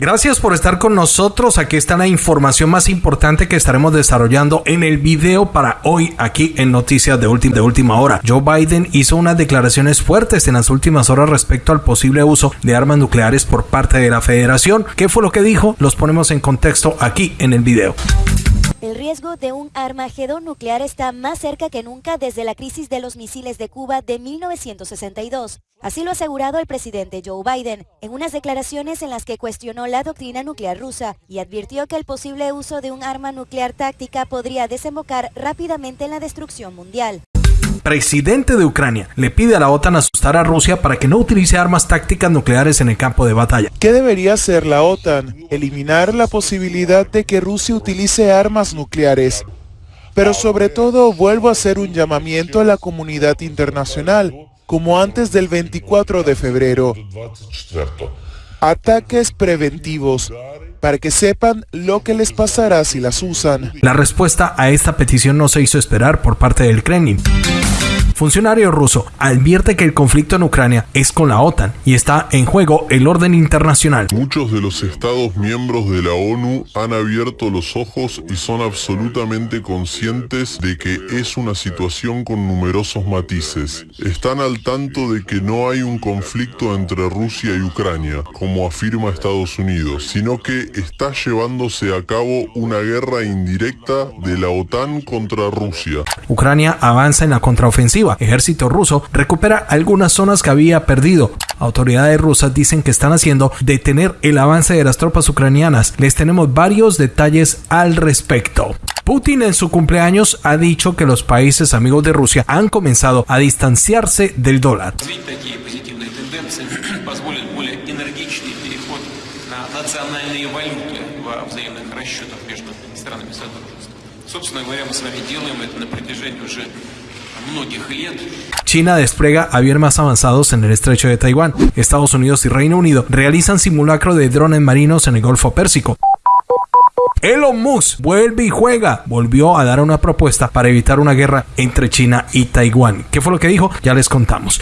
Gracias por estar con nosotros. Aquí está la información más importante que estaremos desarrollando en el video para hoy aquí en Noticias de, última, de última hora. Joe Biden hizo unas declaraciones fuertes en las últimas horas respecto al posible uso de armas nucleares por parte de la federación. ¿Qué fue lo que dijo? Los ponemos en contexto aquí en el video. El riesgo de un armagedón nuclear está más cerca que nunca desde la crisis de los misiles de Cuba de 1962. Así lo ha asegurado el presidente Joe Biden en unas declaraciones en las que cuestionó la doctrina nuclear rusa y advirtió que el posible uso de un arma nuclear táctica podría desembocar rápidamente en la destrucción mundial presidente de Ucrania le pide a la OTAN asustar a Rusia para que no utilice armas tácticas nucleares en el campo de batalla. ¿Qué debería hacer la OTAN? Eliminar la posibilidad de que Rusia utilice armas nucleares. Pero sobre todo vuelvo a hacer un llamamiento a la comunidad internacional, como antes del 24 de febrero. Ataques preventivos para que sepan lo que les pasará si las usan. La respuesta a esta petición no se hizo esperar por parte del Kremlin. Funcionario ruso advierte que el conflicto en Ucrania es con la OTAN y está en juego el orden internacional. Muchos de los estados miembros de la ONU han abierto los ojos y son absolutamente conscientes de que es una situación con numerosos matices. Están al tanto de que no hay un conflicto entre Rusia y Ucrania, como afirma Estados Unidos, sino que está llevándose a cabo una guerra indirecta de la OTAN contra Rusia. Ucrania avanza en la contraofensiva ejército ruso recupera algunas zonas que había perdido. Autoridades rusas dicen que están haciendo detener el avance de las tropas ucranianas. Les tenemos varios detalles al respecto. Putin en su cumpleaños ha dicho que los países amigos de Rusia han comenzado a distanciarse del dólar. China despliega aviones más avanzados en el estrecho de Taiwán. Estados Unidos y Reino Unido realizan simulacro de drones marinos en el Golfo Pérsico. Elon Musk vuelve y juega. Volvió a dar una propuesta para evitar una guerra entre China y Taiwán. ¿Qué fue lo que dijo? Ya les contamos.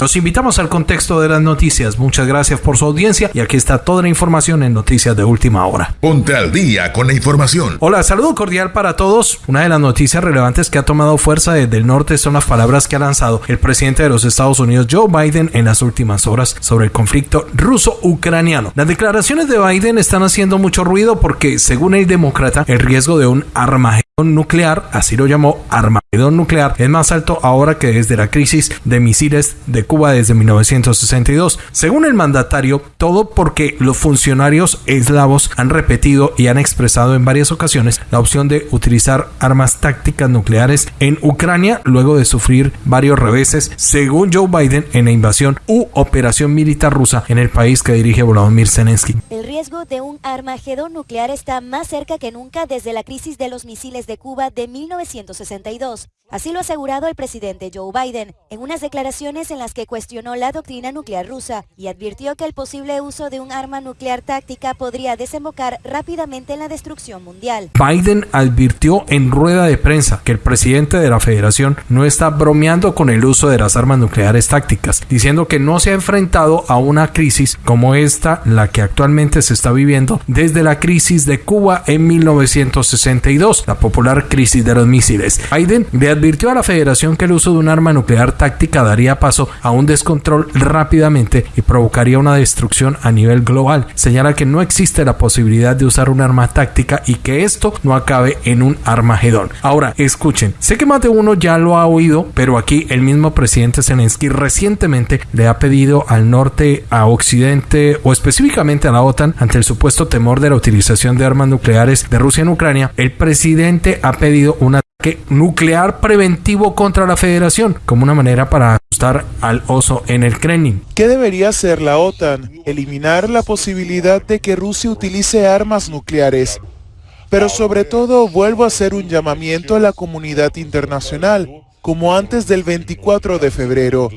Los invitamos al contexto de las noticias. Muchas gracias por su audiencia y aquí está toda la información en Noticias de Última Hora. Ponte al día con la información. Hola, saludo cordial para todos. Una de las noticias relevantes que ha tomado fuerza desde el norte son las palabras que ha lanzado el presidente de los Estados Unidos, Joe Biden, en las últimas horas sobre el conflicto ruso-ucraniano. Las declaraciones de Biden están haciendo mucho ruido porque, según el demócrata, el riesgo de un armagedón nuclear, así lo llamó Armagedón nuclear, es más alto ahora que desde la crisis de misiles de Cuba desde 1962. Según el mandatario, todo porque los funcionarios eslavos han repetido y han expresado en varias ocasiones la opción de utilizar armas tácticas nucleares en Ucrania luego de sufrir varios reveses, según Joe Biden, en la invasión u operación militar rusa en el país que dirige Volodymyr Zelensky. El riesgo de un Armagedón nuclear está más cerca que nunca desde la crisis de los misiles de Cuba de 1962. Así lo ha asegurado el presidente Joe Biden en unas declaraciones en las que cuestionó la doctrina nuclear rusa y advirtió que el posible uso de un arma nuclear táctica podría desembocar rápidamente en la destrucción mundial. Biden advirtió en rueda de prensa que el presidente de la federación no está bromeando con el uso de las armas nucleares tácticas, diciendo que no se ha enfrentado a una crisis como esta, la que actualmente se está viviendo desde la crisis de Cuba en 1962, la crisis de los misiles. Biden le advirtió a la Federación que el uso de un arma nuclear táctica daría paso a un descontrol rápidamente y provocaría una destrucción a nivel global. Señala que no existe la posibilidad de usar un arma táctica y que esto no acabe en un armagedón. Ahora, escuchen, sé que más de uno ya lo ha oído, pero aquí el mismo presidente Zelensky recientemente le ha pedido al norte, a occidente o específicamente a la OTAN ante el supuesto temor de la utilización de armas nucleares de Rusia en Ucrania, el presidente ha pedido una nuclear preventivo contra la federación como una manera para asustar al oso en el Kremlin. ¿Qué debería hacer la OTAN? Eliminar la posibilidad de que Rusia utilice armas nucleares. Pero sobre todo vuelvo a hacer un llamamiento a la comunidad internacional, como antes del 24 de febrero.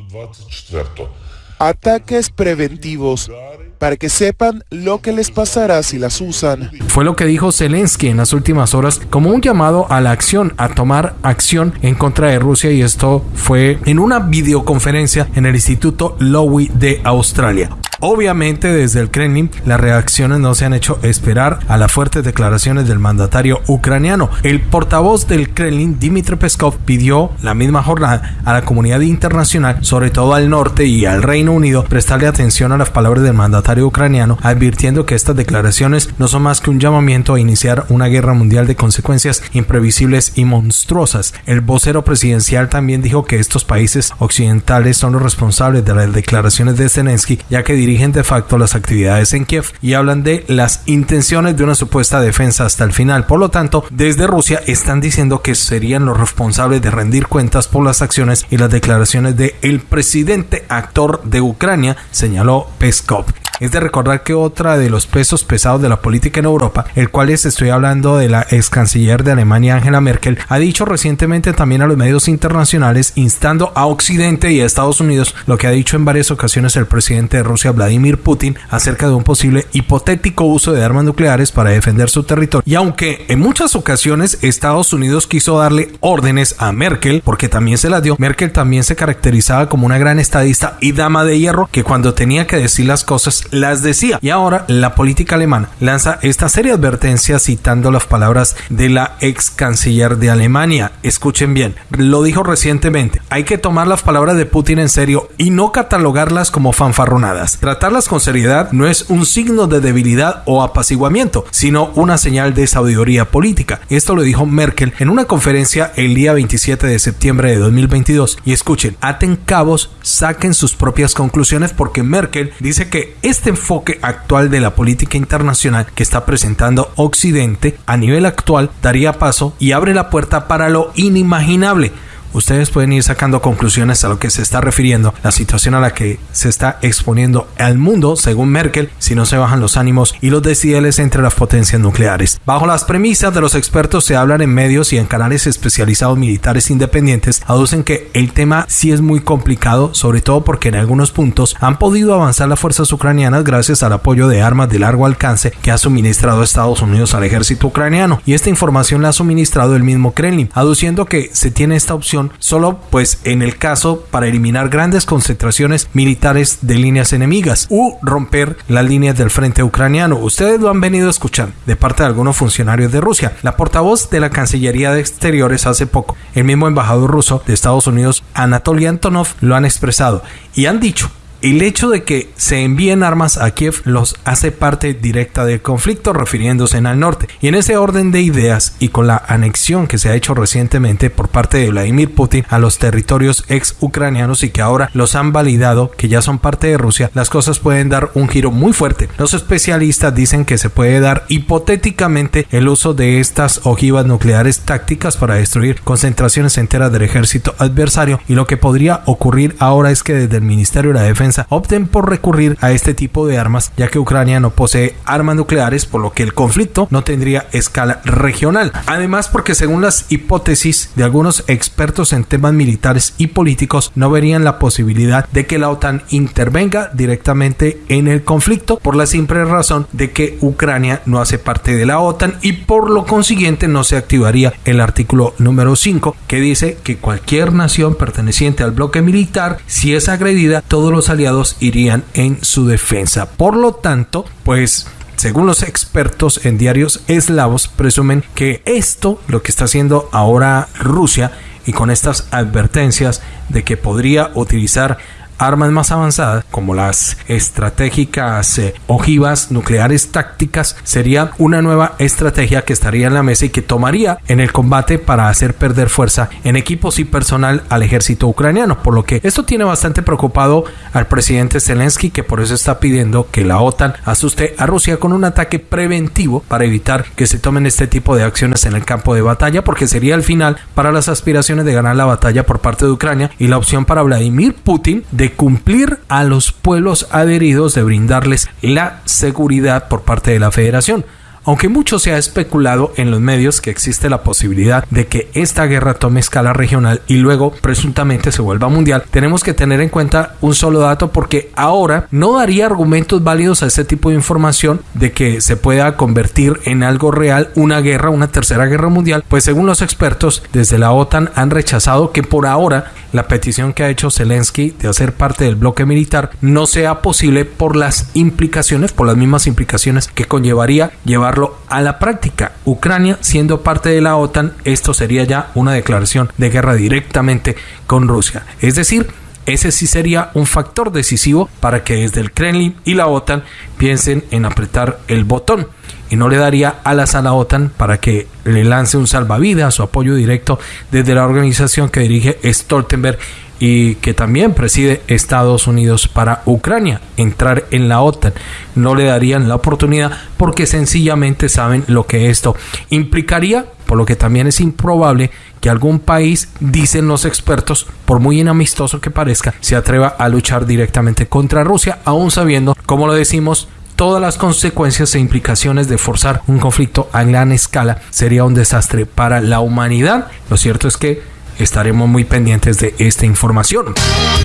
Ataques preventivos para que sepan lo que les pasará si las usan. Fue lo que dijo Zelensky en las últimas horas como un llamado a la acción, a tomar acción en contra de Rusia y esto fue en una videoconferencia en el Instituto Lowy de Australia. Obviamente desde el Kremlin las reacciones no se han hecho esperar a las fuertes declaraciones del mandatario ucraniano. El portavoz del Kremlin, Dmitry Peskov, pidió la misma jornada a la comunidad internacional, sobre todo al norte y al Reino Unido, prestarle atención a las palabras del mandatario ucraniano, advirtiendo que estas declaraciones no son más que un llamamiento a iniciar una guerra mundial de consecuencias imprevisibles y monstruosas. El vocero presidencial también dijo que estos países occidentales son los responsables de las declaraciones de Zelensky, ya que de facto las actividades en Kiev y hablan de las intenciones de una supuesta defensa hasta el final. Por lo tanto, desde Rusia están diciendo que serían los responsables de rendir cuentas por las acciones y las declaraciones el presidente actor de Ucrania, señaló Peskov. Es de recordar que otra de los pesos pesados de la política en Europa, el cual les estoy hablando de la ex canciller de Alemania Angela Merkel, ha dicho recientemente también a los medios internacionales instando a Occidente y a Estados Unidos lo que ha dicho en varias ocasiones el presidente de Rusia Vladimir Putin acerca de un posible hipotético uso de armas nucleares para defender su territorio. Y aunque en muchas ocasiones Estados Unidos quiso darle órdenes a Merkel, porque también se las dio, Merkel también se caracterizaba como una gran estadista y dama de hierro que cuando tenía que decir las cosas las decía. Y ahora la política alemana lanza esta serie de advertencias citando las palabras de la ex canciller de Alemania. Escuchen bien, lo dijo recientemente. Hay que tomar las palabras de Putin en serio y no catalogarlas como fanfarronadas. Tratarlas con seriedad no es un signo de debilidad o apaciguamiento, sino una señal de sabiduría política. Esto lo dijo Merkel en una conferencia el día 27 de septiembre de 2022. Y escuchen, aten cabos, saquen sus propias conclusiones porque Merkel dice que este enfoque actual de la política internacional que está presentando Occidente a nivel actual daría paso y abre la puerta para lo inimaginable ustedes pueden ir sacando conclusiones a lo que se está refiriendo la situación a la que se está exponiendo al mundo, según Merkel, si no se bajan los ánimos y los decibeles entre las potencias nucleares. Bajo las premisas de los expertos se hablan en medios y en canales especializados militares independientes, aducen que el tema sí es muy complicado, sobre todo porque en algunos puntos han podido avanzar las fuerzas ucranianas gracias al apoyo de armas de largo alcance que ha suministrado Estados Unidos al ejército ucraniano. Y esta información la ha suministrado el mismo Kremlin, aduciendo que se tiene esta opción solo pues en el caso para eliminar grandes concentraciones militares de líneas enemigas u romper las líneas del frente ucraniano. Ustedes lo han venido escuchando de parte de algunos funcionarios de Rusia. La portavoz de la Cancillería de Exteriores hace poco, el mismo embajador ruso de Estados Unidos, Anatoly Antonov, lo han expresado y han dicho el hecho de que se envíen armas a Kiev los hace parte directa del conflicto refiriéndose al norte. Y en ese orden de ideas y con la anexión que se ha hecho recientemente por parte de Vladimir Putin a los territorios ex ucranianos y que ahora los han validado que ya son parte de Rusia, las cosas pueden dar un giro muy fuerte. Los especialistas dicen que se puede dar hipotéticamente el uso de estas ojivas nucleares tácticas para destruir concentraciones enteras del ejército adversario y lo que podría ocurrir ahora es que desde el Ministerio de la Defensa opten por recurrir a este tipo de armas, ya que Ucrania no posee armas nucleares, por lo que el conflicto no tendría escala regional. Además, porque según las hipótesis de algunos expertos en temas militares y políticos, no verían la posibilidad de que la OTAN intervenga directamente en el conflicto por la simple razón de que Ucrania no hace parte de la OTAN y por lo consiguiente no se activaría el artículo número 5 que dice que cualquier nación perteneciente al bloque militar, si es agredida, todos los aliados irían en su defensa. Por lo tanto, pues según los expertos en diarios eslavos, presumen que esto, lo que está haciendo ahora Rusia, y con estas advertencias de que podría utilizar armas más avanzadas como las estratégicas eh, ojivas nucleares tácticas sería una nueva estrategia que estaría en la mesa y que tomaría en el combate para hacer perder fuerza en equipos y personal al ejército ucraniano. Por lo que esto tiene bastante preocupado al presidente Zelensky que por eso está pidiendo que la OTAN asuste a Rusia con un ataque preventivo para evitar que se tomen este tipo de acciones en el campo de batalla porque sería el final para las aspiraciones de ganar la batalla por parte de Ucrania y la opción para Vladimir Putin de cumplir a los pueblos adheridos, de brindarles la seguridad por parte de la federación. Aunque mucho se ha especulado en los medios que existe la posibilidad de que esta guerra tome escala regional y luego presuntamente se vuelva mundial, tenemos que tener en cuenta un solo dato porque ahora no daría argumentos válidos a este tipo de información de que se pueda convertir en algo real una guerra, una tercera guerra mundial, pues según los expertos desde la OTAN han rechazado que por ahora la petición que ha hecho Zelensky de hacer parte del bloque militar no sea posible por las implicaciones, por las mismas implicaciones que conllevaría a la práctica. Ucrania siendo parte de la OTAN, esto sería ya una declaración de guerra directamente con Rusia. Es decir, ese sí sería un factor decisivo para que desde el Kremlin y la OTAN piensen en apretar el botón y no le daría alas a la OTAN para que le lance un salvavidas o apoyo directo desde la organización que dirige Stoltenberg y que también preside Estados Unidos para Ucrania entrar en la OTAN. No le darían la oportunidad porque sencillamente saben lo que esto implicaría, por lo que también es improbable que algún país, dicen los expertos, por muy inamistoso que parezca, se atreva a luchar directamente contra Rusia, aún sabiendo, como lo decimos, todas las consecuencias e implicaciones de forzar un conflicto a gran escala sería un desastre para la humanidad. Lo cierto es que estaremos muy pendientes de esta información.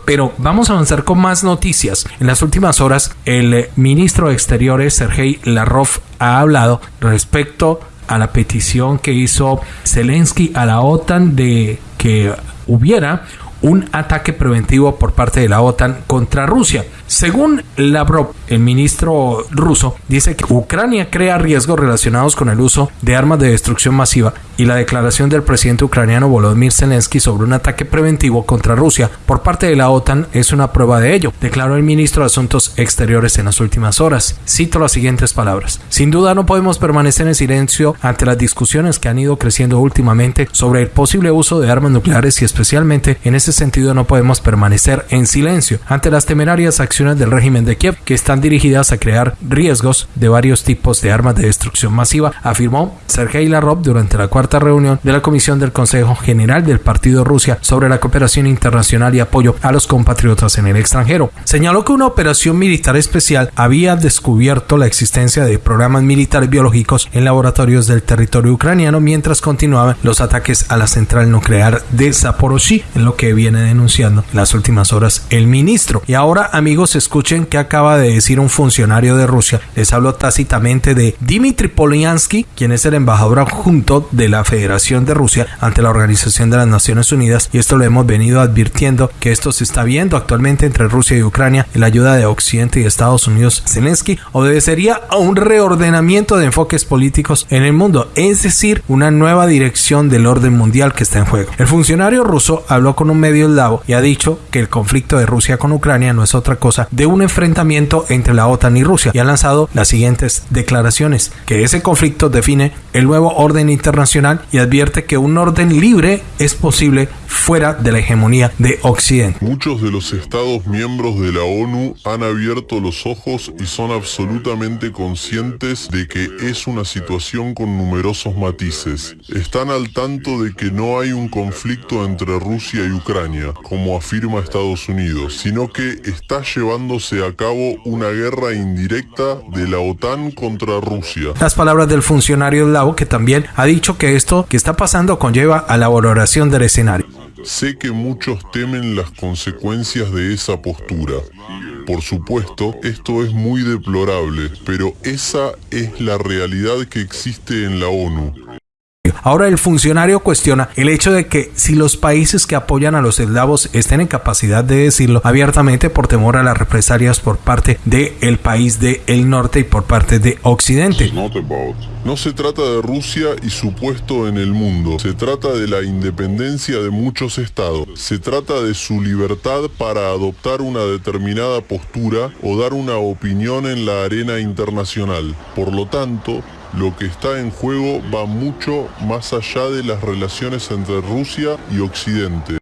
Pero vamos a avanzar con más noticias. En las últimas horas, el ministro de Exteriores, Sergei Lavrov, ha hablado respecto a la petición que hizo Zelensky a la OTAN de que hubiera un ataque preventivo por parte de la OTAN contra Rusia. Según Lavrov, el ministro ruso, dice que Ucrania crea riesgos relacionados con el uso de armas de destrucción masiva y la declaración del presidente ucraniano Volodymyr Zelensky sobre un ataque preventivo contra Rusia por parte de la OTAN es una prueba de ello, declaró el ministro de Asuntos Exteriores en las últimas horas. Cito las siguientes palabras. Sin duda no podemos permanecer en silencio ante las discusiones que han ido creciendo últimamente sobre el posible uso de armas nucleares y especialmente en ese sentido no podemos permanecer en silencio ante las temerarias acciones del régimen de Kiev que están dirigidas a crear riesgos de varios tipos de armas de destrucción masiva, afirmó Sergei Lavrov durante la cuarta reunión de la Comisión del Consejo General del Partido Rusia sobre la cooperación internacional y apoyo a los compatriotas en el extranjero. Señaló que una operación militar especial había descubierto la existencia de programas militares biológicos en laboratorios del territorio ucraniano mientras continuaban los ataques a la central nuclear de Zaporozhye, en lo que viene denunciando en las últimas horas el ministro. Y ahora, amigos, escuchen qué acaba de decir un funcionario de Rusia. Les hablo tácitamente de Dmitry Polyansky, quien es el embajador adjunto de la Federación de Rusia ante la Organización de las Naciones Unidas. Y esto lo hemos venido advirtiendo que esto se está viendo actualmente entre Rusia y Ucrania la ayuda de Occidente y Estados Unidos. Zelensky obedecería a un reordenamiento de enfoques políticos en el mundo, es decir, una nueva dirección del orden mundial que está en juego. El funcionario ruso habló con un eslavo y ha dicho que el conflicto de Rusia con Ucrania no es otra cosa de un enfrentamiento entre la OTAN y Rusia y ha lanzado las siguientes declaraciones, que ese conflicto define el nuevo orden internacional y advierte que un orden libre es posible fuera de la hegemonía de Occidente. Muchos de los estados miembros de la ONU han abierto los ojos y son absolutamente conscientes de que es una situación con numerosos matices. Están al tanto de que no hay un conflicto entre Rusia y Ucrania, como afirma Estados Unidos, sino que está llevándose a cabo una guerra indirecta de la OTAN contra Rusia. Las palabras del funcionario eslavo que también ha dicho que esto que está pasando conlleva a la valoración del escenario. Sé que muchos temen las consecuencias de esa postura. Por supuesto, esto es muy deplorable, pero esa es la realidad que existe en la ONU. Ahora el funcionario cuestiona el hecho de que si los países que apoyan a los eslavos estén en capacidad de decirlo abiertamente por temor a las represalias por parte del el país del norte y por parte de Occidente. No se trata de Rusia y su puesto en el mundo, se trata de la independencia de muchos estados, se trata de su libertad para adoptar una determinada postura o dar una opinión en la arena internacional. Por lo tanto, lo que está en juego va mucho más allá de las relaciones entre Rusia y Occidente.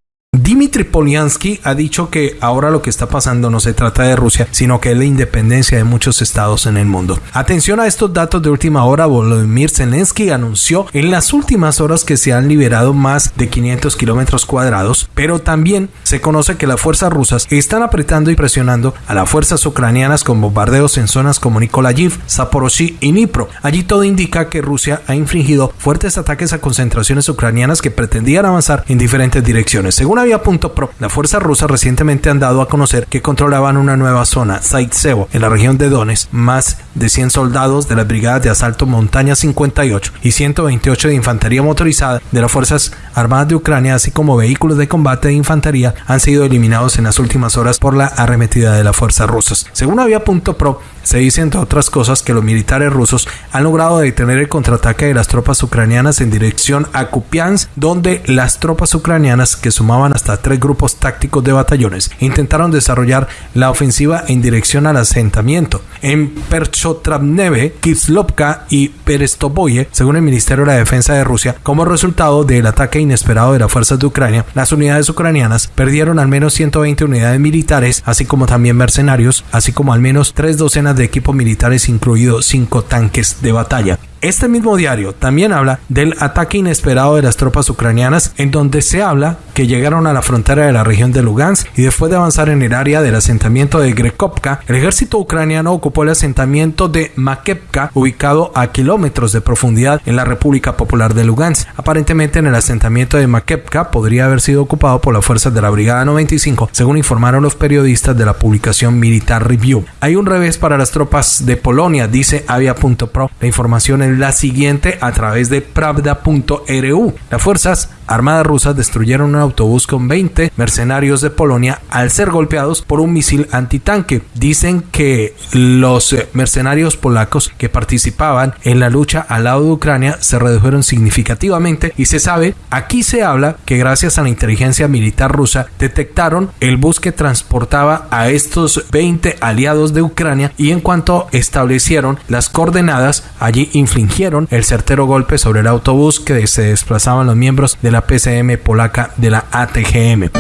Dmitry Polyansky ha dicho que ahora lo que está pasando no se trata de Rusia, sino que es la independencia de muchos estados en el mundo. Atención a estos datos de última hora, Volodymyr Zelensky anunció en las últimas horas que se han liberado más de 500 kilómetros cuadrados, pero también se conoce que las fuerzas rusas están apretando y presionando a las fuerzas ucranianas con bombardeos en zonas como Nikolayiv, Zaporozhye y Dnipro. Allí todo indica que Rusia ha infligido fuertes ataques a concentraciones ucranianas que pretendían avanzar en diferentes direcciones. Según Avia.pro, las fuerzas rusas recientemente han dado a conocer que controlaban una nueva zona, Zaitsevo, en la región de Donetsk, más de 100 soldados de las brigadas de asalto Montaña 58 y 128 de infantería motorizada de las Fuerzas Armadas de Ucrania, así como vehículos de combate de infantería, han sido eliminados en las últimas horas por la arremetida de las fuerzas rusas. Según Avia.pro, se dice, entre otras cosas, que los militares rusos han logrado detener el contraataque de las tropas ucranianas en dirección a Kupiansk, donde las tropas ucranianas, que sumaban hasta tres grupos tácticos de batallones, intentaron desarrollar la ofensiva en dirección al asentamiento. En Perchotravneve, Kislovka y Perestoboye, según el Ministerio de la Defensa de Rusia, como resultado del ataque inesperado de las fuerzas de Ucrania, las unidades ucranianas perdieron al menos 120 unidades militares, así como también mercenarios, así como al menos tres docenas de equipos militares, incluidos cinco tanques de batalla. Este mismo diario también habla del ataque inesperado de las tropas ucranianas, en donde se habla que llegaron a la frontera de la región de Lugansk y después de avanzar en el área del asentamiento de Grekovka, el ejército ucraniano ocupó el asentamiento de Makevka, ubicado a kilómetros de profundidad en la República Popular de Lugansk. Aparentemente, en el asentamiento de Makevka podría haber sido ocupado por las fuerzas de la Brigada 95, según informaron los periodistas de la publicación Militar Review. Hay un revés para las tropas de Polonia, dice Avia.pro. La información es la siguiente a través de pravda.ru. Las fuerzas armadas rusas destruyeron un autobús con 20 mercenarios de Polonia al ser golpeados por un misil antitanque. Dicen que los eh, mercenarios polacos que participaban en la lucha al lado de Ucrania se redujeron significativamente y se sabe, aquí se habla que gracias a la inteligencia militar rusa detectaron el bus que transportaba a estos 20 aliados de Ucrania y en cuanto establecieron las coordenadas allí infligieron el certero golpe sobre el autobús que se desplazaban los miembros de la PCM polaca de la ATGM.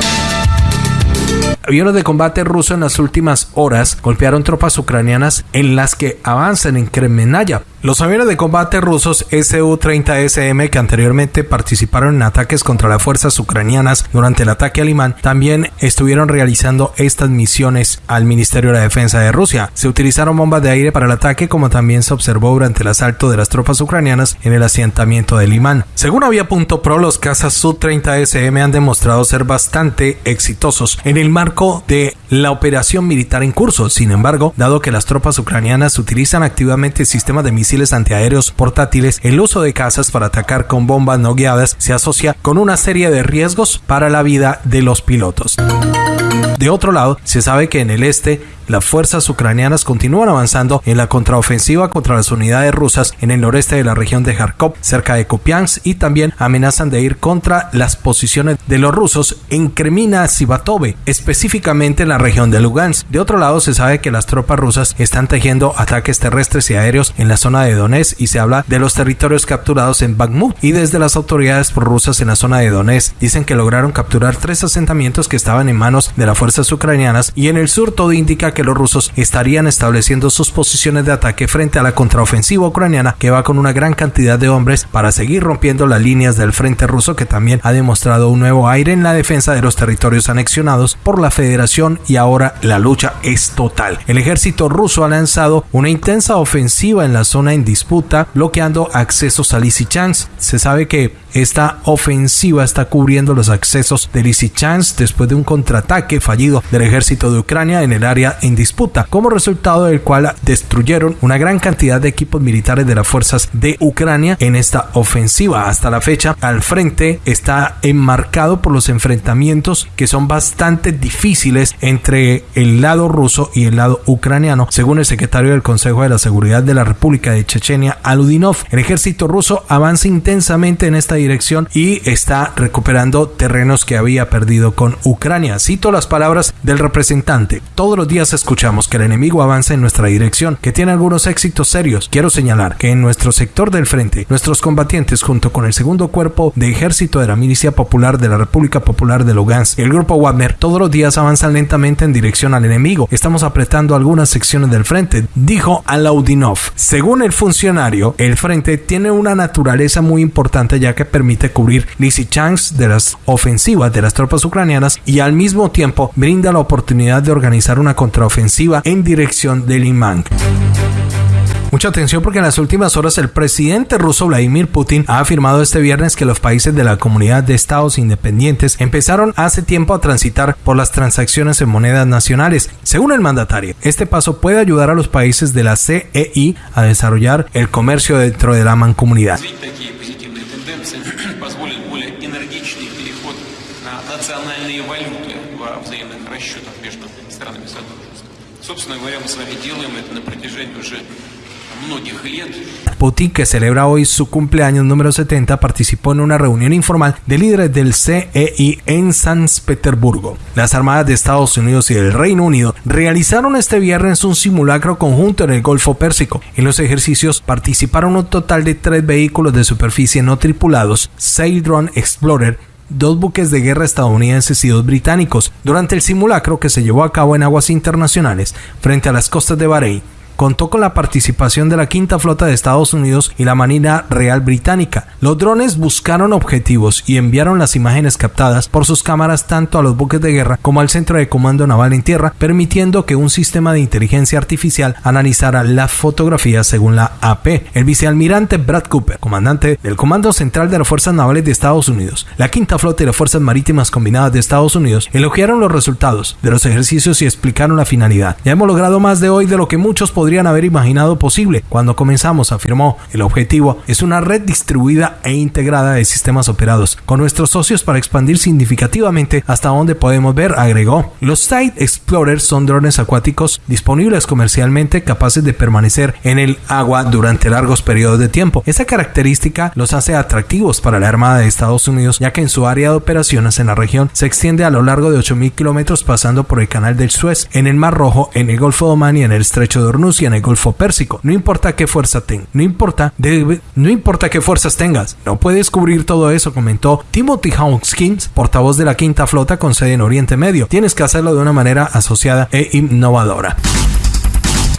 Aviones de combate ruso en las últimas horas golpearon tropas ucranianas en las que avanzan en Kremenaya, los aviones de combate rusos Su-30SM que anteriormente participaron en ataques contra las fuerzas ucranianas durante el ataque alemán también estuvieron realizando estas misiones al Ministerio de la Defensa de Rusia. Se utilizaron bombas de aire para el ataque como también se observó durante el asalto de las tropas ucranianas en el asentamiento de Limán. Según Avia.pro, los cazas Su-30SM han demostrado ser bastante exitosos en el marco de la operación militar en curso. Sin embargo, dado que las tropas ucranianas utilizan activamente sistemas de misiles antiaéreos portátiles, el uso de cazas para atacar con bombas no guiadas se asocia con una serie de riesgos para la vida de los pilotos. De otro lado, se sabe que en el este las fuerzas ucranianas continúan avanzando en la contraofensiva contra las unidades rusas en el noreste de la región de Kharkov, cerca de Kupiansk, y también amenazan de ir contra las posiciones de los rusos en Kremina Sivatove, específicamente en la región de Lugansk. De otro lado, se sabe que las tropas rusas están tejiendo ataques terrestres y aéreos en la zona de Donetsk y se habla de los territorios capturados en Bakhmut y desde las autoridades prorrusas en la zona de Donetsk dicen que lograron capturar tres asentamientos que estaban en manos de las ucranianas y en el sur todo indica que los rusos estarían estableciendo sus posiciones de ataque frente a la contraofensiva ucraniana que va con una gran cantidad de hombres para seguir rompiendo las líneas del frente ruso que también ha demostrado un nuevo aire en la defensa de los territorios anexionados por la federación y ahora la lucha es total. El ejército ruso ha lanzado una intensa ofensiva en la zona en disputa bloqueando accesos a Lysychansk. Se sabe que esta ofensiva está cubriendo los accesos de Lysychansk después de un contraataque del ejército de Ucrania en el área en disputa, como resultado del cual destruyeron una gran cantidad de equipos militares de las fuerzas de Ucrania en esta ofensiva. Hasta la fecha, al frente está enmarcado por los enfrentamientos que son bastante difíciles entre el lado ruso y el lado ucraniano, según el secretario del Consejo de la Seguridad de la República de Chechenia a Ludinov. El ejército ruso avanza intensamente en esta dirección y está recuperando terrenos que había perdido con Ucrania. Cito las palabras del representante. Todos los días escuchamos que el enemigo avanza en nuestra dirección, que tiene algunos éxitos serios. Quiero señalar que en nuestro sector del frente, nuestros combatientes junto con el segundo cuerpo de ejército de la Milicia Popular de la República Popular de Lugansk el grupo Wagner todos los días avanzan lentamente en dirección al enemigo. Estamos apretando algunas secciones del frente, dijo Alaudinov. Según el funcionario, el frente tiene una naturaleza muy importante ya que permite cubrir Lysychansk de las ofensivas de las tropas ucranianas y al mismo tiempo brinda la oportunidad de organizar una contraofensiva en dirección de Liman. Mucha atención porque en las últimas horas el presidente ruso Vladimir Putin ha afirmado este viernes que los países de la comunidad de estados independientes empezaron hace tiempo a transitar por las transacciones en monedas nacionales. Según el mandatario, este paso puede ayudar a los países de la CEI a desarrollar el comercio dentro de la mancomunidad. Putin, que celebra hoy su cumpleaños número 70, participó en una reunión informal de líderes del CEI en San Petersburgo. Las armadas de Estados Unidos y del Reino Unido realizaron este viernes un simulacro conjunto en el Golfo Pérsico. En los ejercicios participaron un total de tres vehículos de superficie no tripulados, Saildron Explorer, dos buques de guerra estadounidenses y dos británicos. Durante el simulacro que se llevó a cabo en aguas internacionales frente a las costas de Bahrein, contó con la participación de la Quinta Flota de Estados Unidos y la Marina Real Británica. Los drones buscaron objetivos y enviaron las imágenes captadas por sus cámaras tanto a los buques de guerra como al Centro de Comando Naval en Tierra, permitiendo que un sistema de inteligencia artificial analizara las fotografías según la AP. El vicealmirante Brad Cooper, comandante del Comando Central de las Fuerzas Navales de Estados Unidos, la Quinta Flota y las Fuerzas Marítimas Combinadas de Estados Unidos, elogiaron los resultados de los ejercicios y explicaron la finalidad. Ya hemos logrado más de hoy de lo que muchos podrían podrían haber imaginado posible. Cuando comenzamos, afirmó, el objetivo es una red distribuida e integrada de sistemas operados con nuestros socios para expandir significativamente hasta donde podemos ver, agregó. Los Site Explorers son drones acuáticos disponibles comercialmente capaces de permanecer en el agua durante largos periodos de tiempo. Esa característica los hace atractivos para la Armada de Estados Unidos ya que en su área de operaciones en la región se extiende a lo largo de 8.000 kilómetros pasando por el canal del Suez, en el Mar Rojo, en el Golfo de Oman y en el Estrecho de Hormuz en el Golfo Pérsico. No importa qué fuerza tengas, no importa, no importa qué fuerzas tengas, no puedes cubrir todo eso, comentó Timothy Hawkins, portavoz de la Quinta Flota con sede en Oriente Medio. Tienes que hacerlo de una manera asociada e innovadora.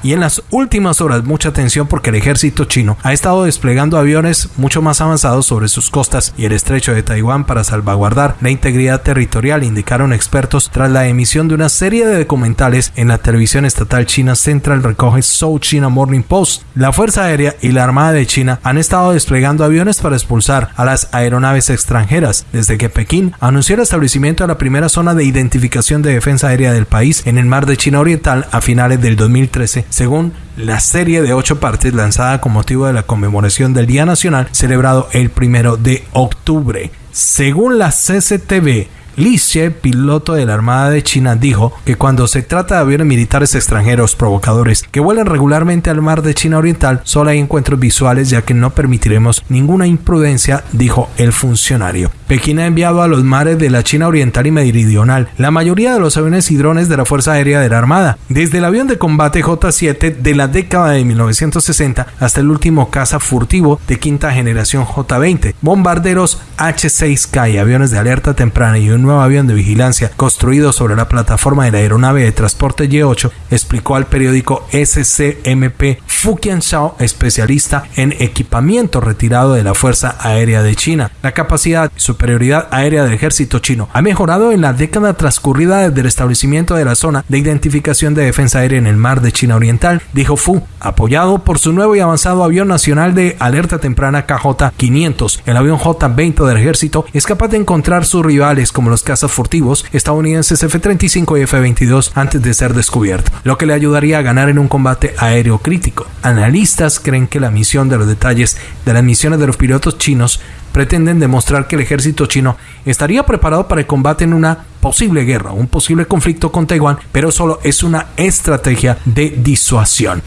Y en las últimas horas, mucha atención porque el ejército chino ha estado desplegando aviones mucho más avanzados sobre sus costas y el estrecho de Taiwán para salvaguardar la integridad territorial, indicaron expertos tras la emisión de una serie de documentales en la televisión estatal china Central recoge South China Morning Post. La Fuerza Aérea y la Armada de China han estado desplegando aviones para expulsar a las aeronaves extranjeras desde que Pekín anunció el establecimiento de la primera zona de identificación de defensa aérea del país en el mar de China Oriental a finales del 2013 según la serie de ocho partes lanzada con motivo de la conmemoración del Día Nacional celebrado el primero de octubre. Según la CCTV, Li Xie, piloto de la Armada de China, dijo que cuando se trata de aviones militares extranjeros provocadores que vuelan regularmente al mar de China Oriental, solo hay encuentros visuales ya que no permitiremos ninguna imprudencia, dijo el funcionario. Pekín ha enviado a los mares de la China Oriental y Meridional la mayoría de los aviones y drones de la Fuerza Aérea de la Armada, desde el avión de combate J-7 de la década de 1960 hasta el último caza furtivo de quinta generación J-20, bombarderos H-6K y aviones de alerta temprana y un nuevo avión de vigilancia construido sobre la plataforma de la aeronave de transporte Y-8, explicó al periódico SCMP Fukian Shao, especialista en equipamiento retirado de la Fuerza Aérea de China. La capacidad y superioridad aérea del ejército chino ha mejorado en la década transcurrida desde el establecimiento de la zona de identificación de defensa aérea en el mar de China Oriental, dijo Fu, apoyado por su nuevo y avanzado avión nacional de alerta temprana KJ-500. El avión J-20 del ejército es capaz de encontrar sus rivales los cazas furtivos estadounidenses F-35 y F-22 antes de ser descubierto, lo que le ayudaría a ganar en un combate aéreo crítico. Analistas creen que la misión de los detalles de las misiones de los pilotos chinos pretenden demostrar que el ejército chino estaría preparado para el combate en una posible guerra, un posible conflicto con Taiwán, pero solo es una estrategia de disuasión.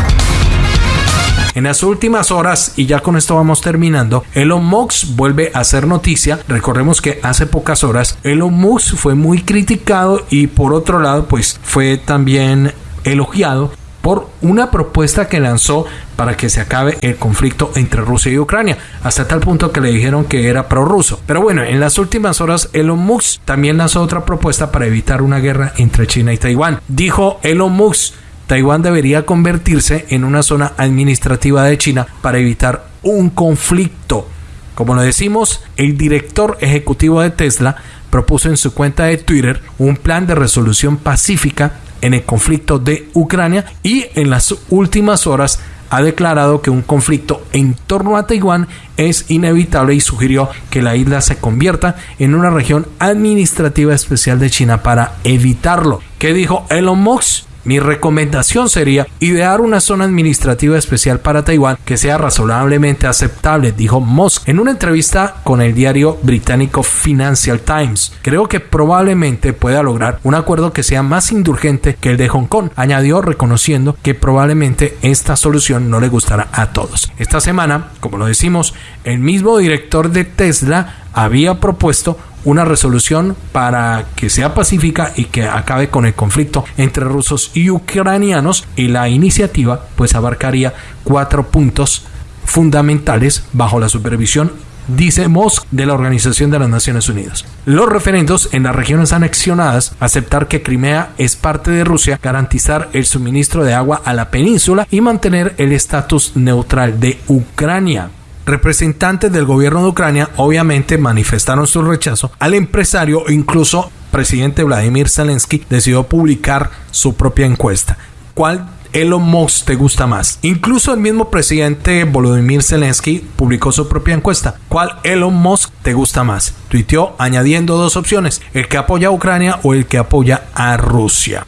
En las últimas horas, y ya con esto vamos terminando, Elon Musk vuelve a hacer noticia. Recordemos que hace pocas horas Elon Musk fue muy criticado y por otro lado, pues fue también elogiado por una propuesta que lanzó para que se acabe el conflicto entre Rusia y Ucrania, hasta tal punto que le dijeron que era prorruso. Pero bueno, en las últimas horas Elon Musk también lanzó otra propuesta para evitar una guerra entre China y Taiwán. Dijo Elon Musk, Taiwán debería convertirse en una zona administrativa de China para evitar un conflicto. Como lo decimos, el director ejecutivo de Tesla propuso en su cuenta de Twitter un plan de resolución pacífica en el conflicto de Ucrania y en las últimas horas ha declarado que un conflicto en torno a Taiwán es inevitable y sugirió que la isla se convierta en una región administrativa especial de China para evitarlo. ¿Qué dijo Elon Musk? Mi recomendación sería idear una zona administrativa especial para Taiwán que sea razonablemente aceptable, dijo Musk en una entrevista con el diario británico Financial Times. Creo que probablemente pueda lograr un acuerdo que sea más indulgente que el de Hong Kong, añadió reconociendo que probablemente esta solución no le gustará a todos. Esta semana, como lo decimos, el mismo director de Tesla había propuesto una resolución para que sea pacífica y que acabe con el conflicto entre rusos y ucranianos y la iniciativa pues abarcaría cuatro puntos fundamentales bajo la supervisión dice Mosk de la Organización de las Naciones Unidas. Los referendos en las regiones anexionadas, aceptar que Crimea es parte de Rusia, garantizar el suministro de agua a la península y mantener el estatus neutral de Ucrania. Representantes del gobierno de Ucrania obviamente manifestaron su rechazo al empresario e incluso presidente Vladimir Zelensky decidió publicar su propia encuesta. ¿Cuál Elon Musk te gusta más? Incluso el mismo presidente Volodymyr Zelensky publicó su propia encuesta. ¿Cuál Elon Musk te gusta más? Tuiteó añadiendo dos opciones, el que apoya a Ucrania o el que apoya a Rusia.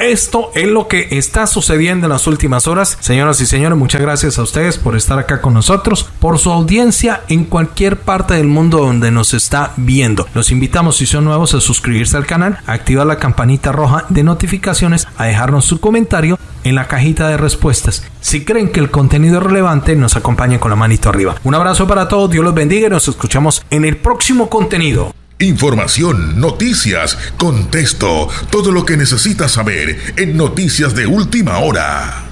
Esto es lo que está sucediendo en las últimas horas. Señoras y señores, muchas gracias a ustedes por estar acá con nosotros, por su audiencia en cualquier parte del mundo donde nos está viendo. Los invitamos, si son nuevos, a suscribirse al canal, a activar la campanita roja de notificaciones, a dejarnos su comentario en la cajita de respuestas. Si creen que el contenido es relevante, nos acompañen con la manito arriba. Un abrazo para todos, Dios los bendiga y nos escuchamos en el próximo contenido. Información, noticias, contexto, todo lo que necesitas saber en Noticias de Última Hora.